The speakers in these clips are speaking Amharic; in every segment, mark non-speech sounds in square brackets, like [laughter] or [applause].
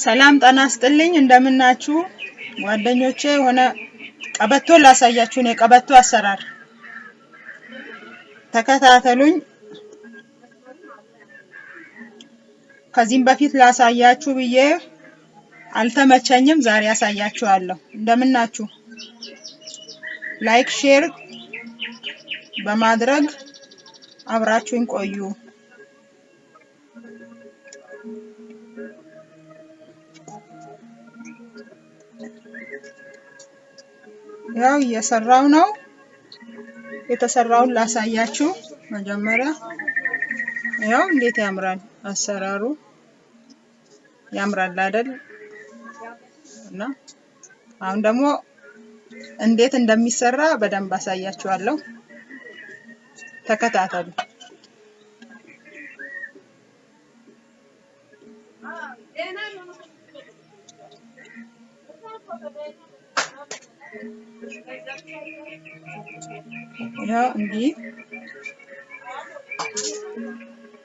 ሰላም ጤና ይስጥልኝ። እንደምናችሁ? ጓደኞቼ የሆነ ቀበቶ ላሳያችሁ። ነው የቀበቶ አሰራር ተከታተሉኝ። ከዚህም በፊት ላሳያችሁ ብዬ አልተመቸኝም። ዛሬ ያሳያችኋለሁ እንደምናችሁ? like share በማድረግ አብራችሁኝ ቆዩ ያው እየሰራው ነው። የተሰራውን ላሳያችሁ መጀመሪያ። ያው እንዴት ያምራል አሰራሩ? ያምራል አይደል? እና አሁን ደግሞ እንዴት እንደሚሰራ በደንብ አሳያችኋለሁ። ተከታተሉ ያው እንዲህ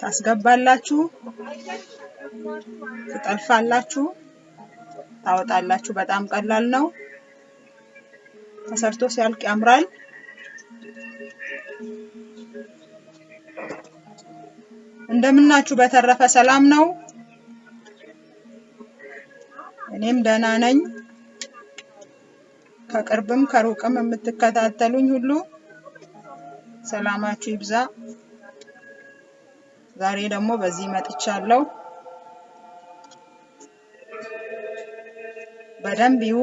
ታስገባላችሁ ትጠልፋላችሁ ታወጣላችሁ። በጣም ቀላል ነው። ተሰርቶ ሲያልቅ ያምራል። እንደምናችሁ። በተረፈ ሰላም ነው። እኔም ደህና ነኝ ከቅርብም ከሩቅም የምትከታተሉኝ ሁሉ ሰላማችሁ ይብዛ። ዛሬ ደግሞ በዚህ መጥቻለሁ። በደንብ ይዩ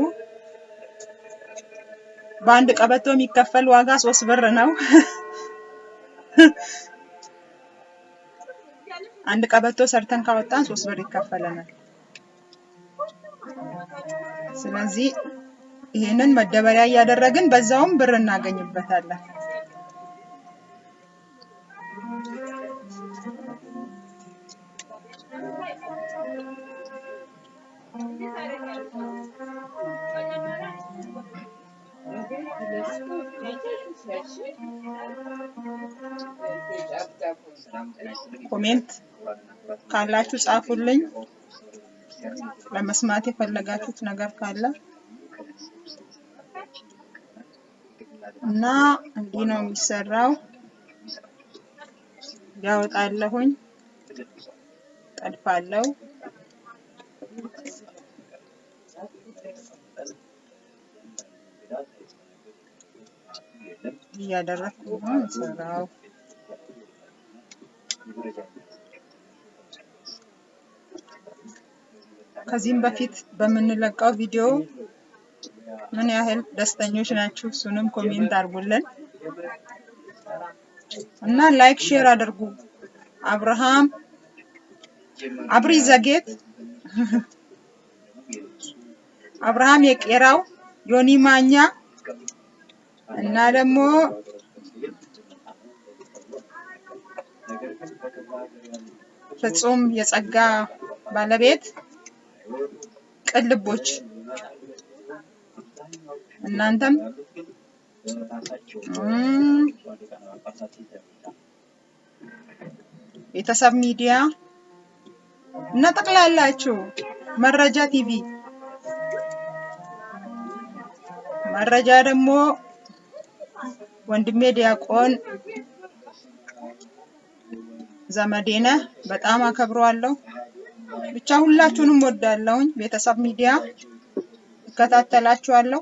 በአንድ ቀበቶ የሚከፈል ዋጋ ሶስት ብር ነው። [laughs] አንድ ቀበቶ ሰርተን ካወጣን ሶስት ብር ይከፈለናል። ስለዚህ ይህንን መደበሪያ እያደረግን በዛውም ብር እናገኝበታለን። ኮሜንት ካላችሁ ጻፉልኝ። ለመስማት የፈለጋችሁት ነገር ካለ እና እንዲህ ነው የሚሰራው። ያወጣለሁኝ። ጠልፋለሁ እያደረግኩ ነው የምሰራው። ከዚህም በፊት በምንለቀው ቪዲዮ ምን ያህል ደስተኞች ናችሁ? እሱንም comment አድርጉልን እና like share አድርጉ። አብርሃም አብሪ ዘጌት [laughs] አብርሃም የቄራው ዮኒ ማኛ እና ደግሞ ፍጹም የጸጋ ባለቤት ቅልቦች እናንተም? ቤተሰብ ሚዲያ እና ጠቅላላችሁ መረጃ ቲቪ። መረጃ ደግሞ ወንድሜ ዲያቆን ዘመዴነ በጣም አከብረዋለሁ። ብቻ ሁላችሁንም ወዳለሁኝ ቤተሰብ ሚዲያ እከታተላችኋለሁ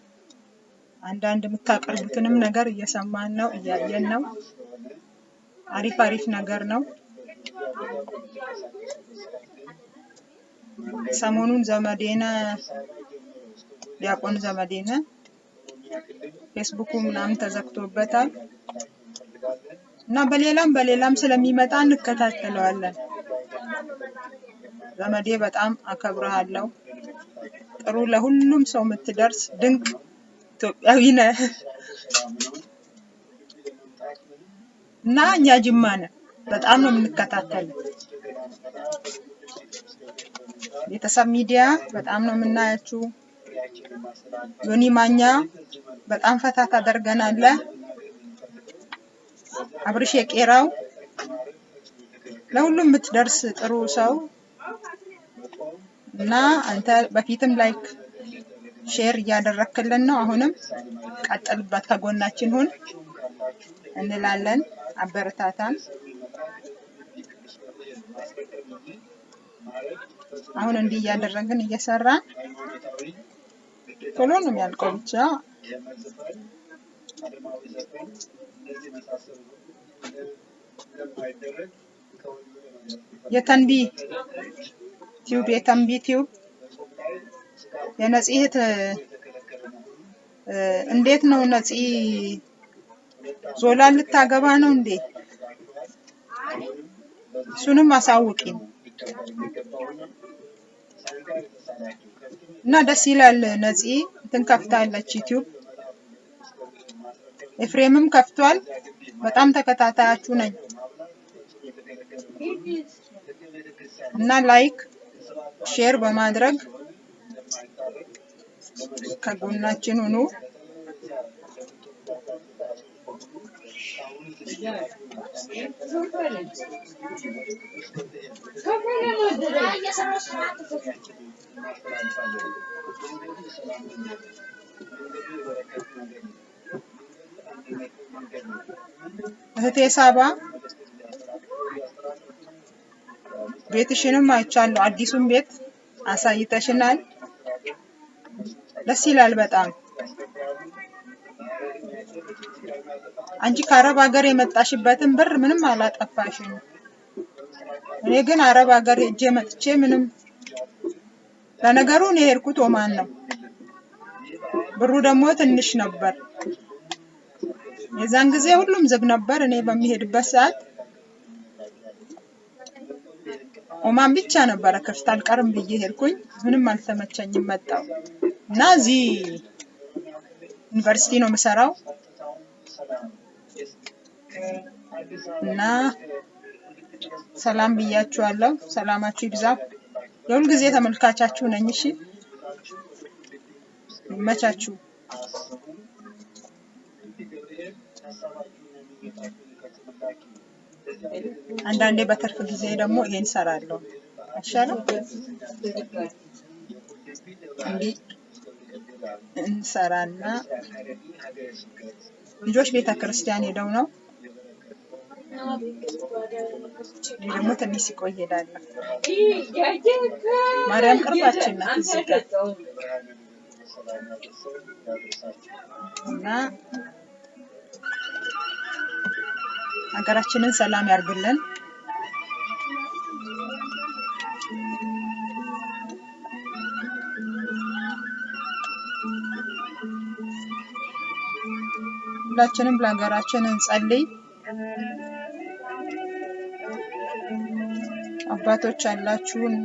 አንዳንድ የምታቀርቡትንም ነገር እየሰማን ነው እያየን ነው። አሪፍ አሪፍ ነገር ነው። ሰሞኑን ዘመዴነ ዲያቆን ዘመዴነ ፌስቡኩ ምናምን ተዘግቶበታል። እና በሌላም በሌላም ስለሚመጣ እንከታተለዋለን። ዘመዴ በጣም አከብረሃለሁ ጥሩ ለሁሉም ሰው የምትደርስ ድንቅ ኢትዮጵያዊ ነህ እና እኛ ጅማ ነን። በጣም ነው የምንከታተለው። ቤተሰብ ሚዲያ በጣም ነው የምናያችሁ። ዮኒ ማኛ በጣም ፈታ ታደርገናለህ። አብርሽ የቄራው ለሁሉም የምትደርስ ጥሩ ሰው እና አንተ በፊትም like share እያደረክልን ነው። አሁንም ቀጥልበት፣ ከጎናችን ሁን እንላለን። አበረታታን። አሁን እንዲህ እያደረግን እየሰራን ቶሎ ነው የሚያልቀው ብቻ የተንቢ ቲዩብ የተንቢ ቲዩብ እ፣ እንዴት ነው ነፂ ዞላ ልታገባ ነው እንዴ? እሱንም አሳውቂኝ እና ደስ ይላል። ነፂ እንትን ከፍታለች ዩቲዩብ፣ ኤፍሬምም ከፍቷል። በጣም ተከታታያችሁ ነኝ እና ላይክ ሼር በማድረግ ከጎናችን ሁኑ። እህቴ ሳባ ቤትሽንም አይቻለሁ። አዲሱን ቤት አሳይተሽናል። ደስ ይላል በጣም። አንቺ ከአረብ ሀገር የመጣሽበትን ብር ምንም አላጠፋሽም። እኔ ግን አረብ ሀገር ሄጄ መጥቼ ምንም ለነገሩ እኔ የሄድኩት ኦማን ነው። ብሩ ደግሞ ትንሽ ነበር። የዛን ጊዜ ሁሉም ዝግ ነበር። እኔ በሚሄድበት ሰዓት ኦማን ብቻ ነበረ ክፍት። አልቀርም ብዬ ሄድኩኝ። ምንም አልተመቸኝም መጣው እና እዚህ ዩኒቨርሲቲ ነው የምሰራው እና ሰላም ብያችኋለሁ። ሰላማችሁ ይብዛ። የሁል ጊዜ ተመልካቻችሁ ነኝ። እሺ ይመቻችሁ። አንዳንዴ በትርፍ ጊዜ ደግሞ ይሄን ሰራለሁ። አይሻልም? እንዲህ እንሰራና ልጆች ቤተ ክርስቲያን ሄደው ነው። እኔ ደግሞ ትንሽ ሲቆይ ሄዳለሁ። ማርያም ቅርባችን ናት እዚህ ጋር እና ሀገራችንን ሰላም ያርግልን። ሁላችንም ለሀገራችን እንጸልይ። አባቶች ያላችሁን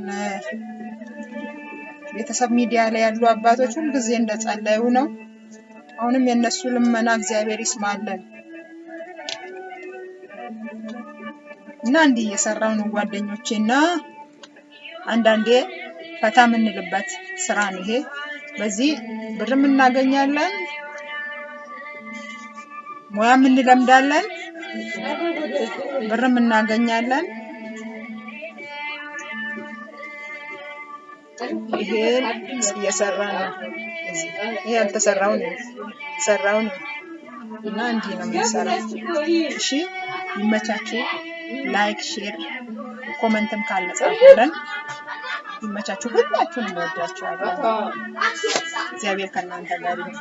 ቤተሰብ ሚዲያ ላይ ያሉ አባቶች ሁልጊዜ እንደጸለዩ ነው። አሁንም የእነሱ ልመና እግዚአብሔር ይስማለን እና እንዲህ እየሰራው ነው ጓደኞቼ እና አንዳንዴ ፈታ የምንልበት ስራ ነው ይሄ። በዚህ ብርም እናገኛለን፣ ሙያም እንለምዳለን፣ ብርም እናገኛለን። ይሄን እየሰራ ነው። ይሄ ያልተሰራው ነው የተሰራው ነው እና እንዲህ ነው የምንሰራው። እሺ ይመቻችሁ። like፣ share፣ comment ም ካለ ጻፉልን። ይመቻችሁ። ሁላችሁንም እወዳችኋለሁ። እግዚአብሔር ከእናንተ ጋር ይሁን።